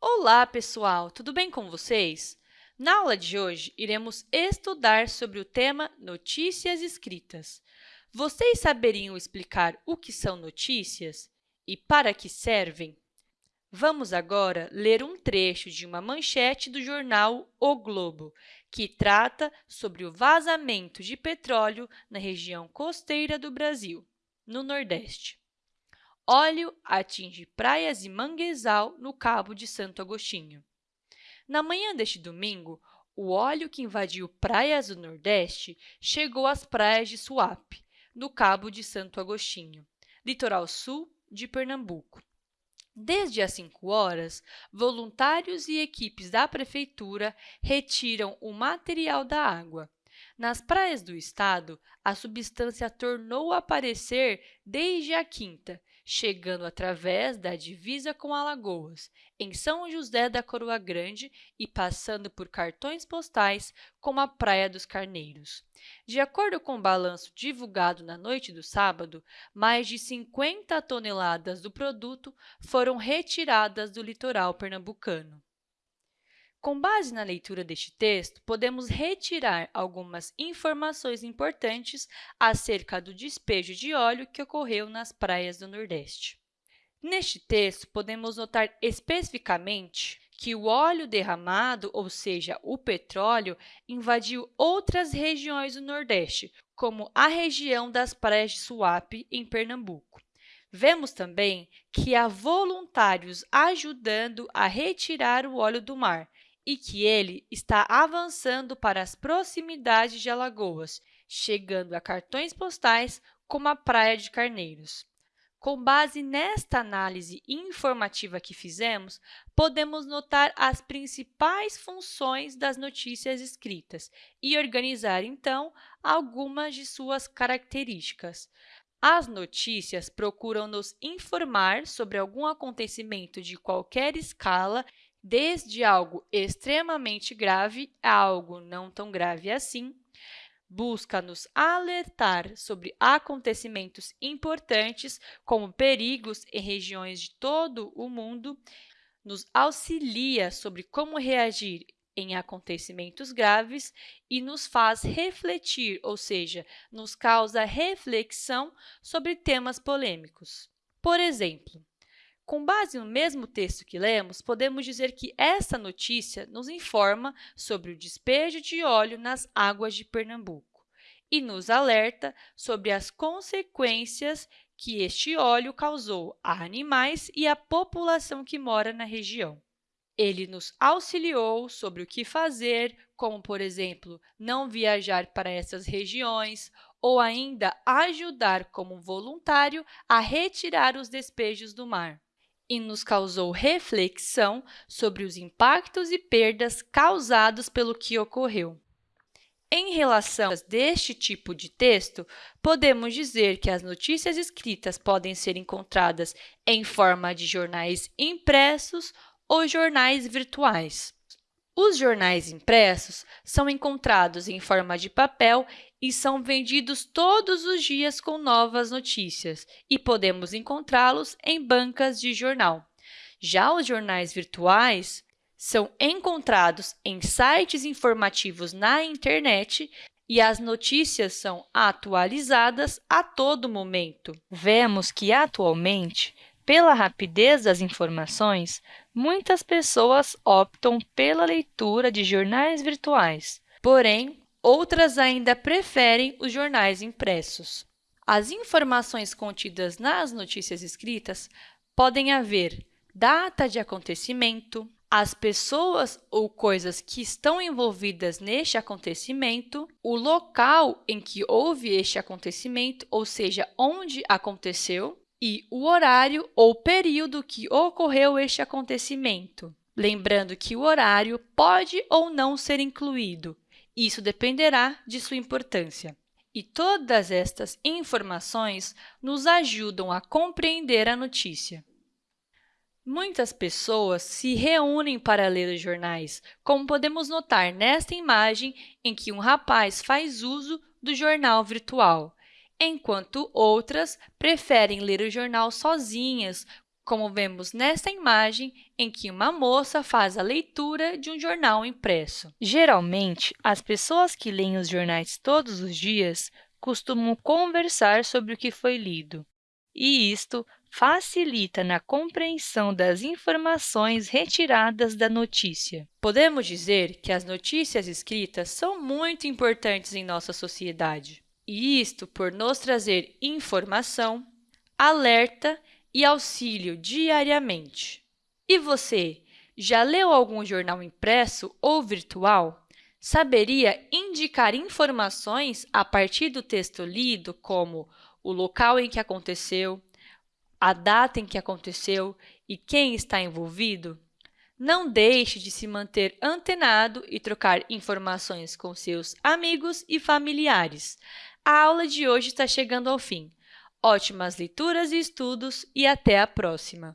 Olá, pessoal! Tudo bem com vocês? Na aula de hoje, iremos estudar sobre o tema Notícias Escritas. Vocês saberiam explicar o que são notícias e para que servem? Vamos agora ler um trecho de uma manchete do jornal O Globo, que trata sobre o vazamento de petróleo na região costeira do Brasil, no Nordeste. Óleo atinge praias e manguezal no Cabo de Santo Agostinho. Na manhã deste domingo, o óleo que invadiu praias do Nordeste chegou às praias de Suape, no Cabo de Santo Agostinho, litoral sul de Pernambuco. Desde as 5 horas, voluntários e equipes da Prefeitura retiram o material da água. Nas praias do estado, a substância tornou a aparecer desde a quinta chegando através da divisa com Alagoas, em São José da Coroa Grande e passando por cartões postais como a Praia dos Carneiros. De acordo com o balanço divulgado na noite do sábado, mais de 50 toneladas do produto foram retiradas do litoral pernambucano. Com base na leitura deste texto, podemos retirar algumas informações importantes acerca do despejo de óleo que ocorreu nas praias do Nordeste. Neste texto, podemos notar especificamente que o óleo derramado, ou seja, o petróleo, invadiu outras regiões do Nordeste, como a região das praias de Suape, em Pernambuco. Vemos também que há voluntários ajudando a retirar o óleo do mar, e que ele está avançando para as proximidades de Alagoas, chegando a cartões postais como a Praia de Carneiros. Com base nesta análise informativa que fizemos, podemos notar as principais funções das notícias escritas e organizar, então, algumas de suas características. As notícias procuram nos informar sobre algum acontecimento de qualquer escala desde algo extremamente grave a algo não tão grave assim, busca nos alertar sobre acontecimentos importantes, como perigos em regiões de todo o mundo, nos auxilia sobre como reagir em acontecimentos graves e nos faz refletir, ou seja, nos causa reflexão sobre temas polêmicos. Por exemplo, com base no mesmo texto que lemos, podemos dizer que essa notícia nos informa sobre o despejo de óleo nas águas de Pernambuco e nos alerta sobre as consequências que este óleo causou a animais e à população que mora na região. Ele nos auxiliou sobre o que fazer, como, por exemplo, não viajar para essas regiões ou ainda ajudar como voluntário a retirar os despejos do mar e nos causou reflexão sobre os impactos e perdas causados pelo que ocorreu. Em relação a deste tipo de texto, podemos dizer que as notícias escritas podem ser encontradas em forma de jornais impressos ou jornais virtuais. Os jornais impressos são encontrados em forma de papel e são vendidos todos os dias com novas notícias e podemos encontrá-los em bancas de jornal. Já os jornais virtuais são encontrados em sites informativos na internet e as notícias são atualizadas a todo momento. Vemos que, atualmente, pela rapidez das informações, muitas pessoas optam pela leitura de jornais virtuais, porém, outras ainda preferem os jornais impressos. As informações contidas nas notícias escritas podem haver data de acontecimento, as pessoas ou coisas que estão envolvidas neste acontecimento, o local em que houve este acontecimento, ou seja, onde aconteceu, e o horário ou período que ocorreu este acontecimento. Lembrando que o horário pode ou não ser incluído, isso dependerá de sua importância. E todas estas informações nos ajudam a compreender a notícia. Muitas pessoas se reúnem para ler os jornais, como podemos notar nesta imagem em que um rapaz faz uso do jornal virtual enquanto outras preferem ler o jornal sozinhas, como vemos nesta imagem em que uma moça faz a leitura de um jornal impresso. Geralmente, as pessoas que leem os jornais todos os dias costumam conversar sobre o que foi lido, e isto facilita na compreensão das informações retiradas da notícia. Podemos dizer que as notícias escritas são muito importantes em nossa sociedade, e isto por nos trazer informação, alerta e auxílio diariamente. E você, já leu algum jornal impresso ou virtual? Saberia indicar informações a partir do texto lido, como o local em que aconteceu, a data em que aconteceu e quem está envolvido? Não deixe de se manter antenado e trocar informações com seus amigos e familiares. A aula de hoje está chegando ao fim. Ótimas leituras e estudos e até a próxima!